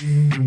Give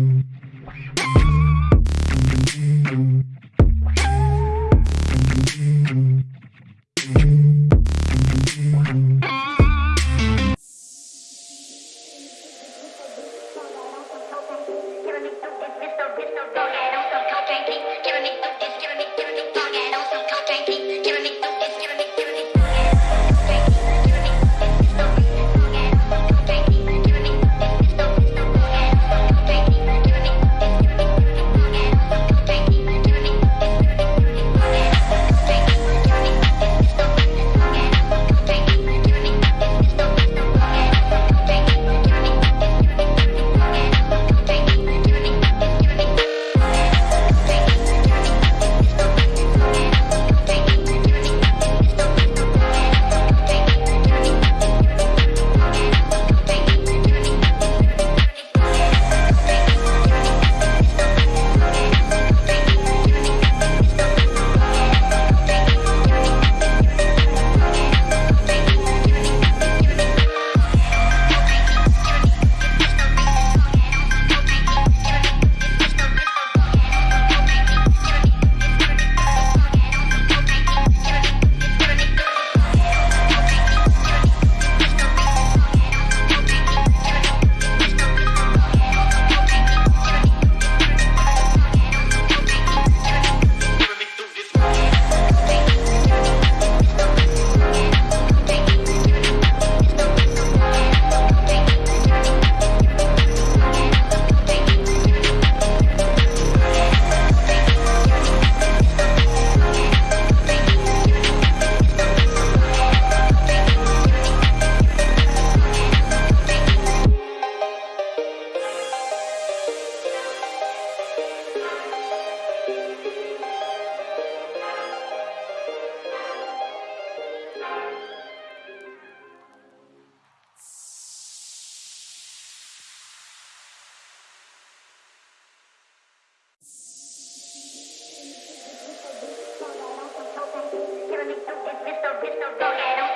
Mr. Mr. Mr. Mr. Mr.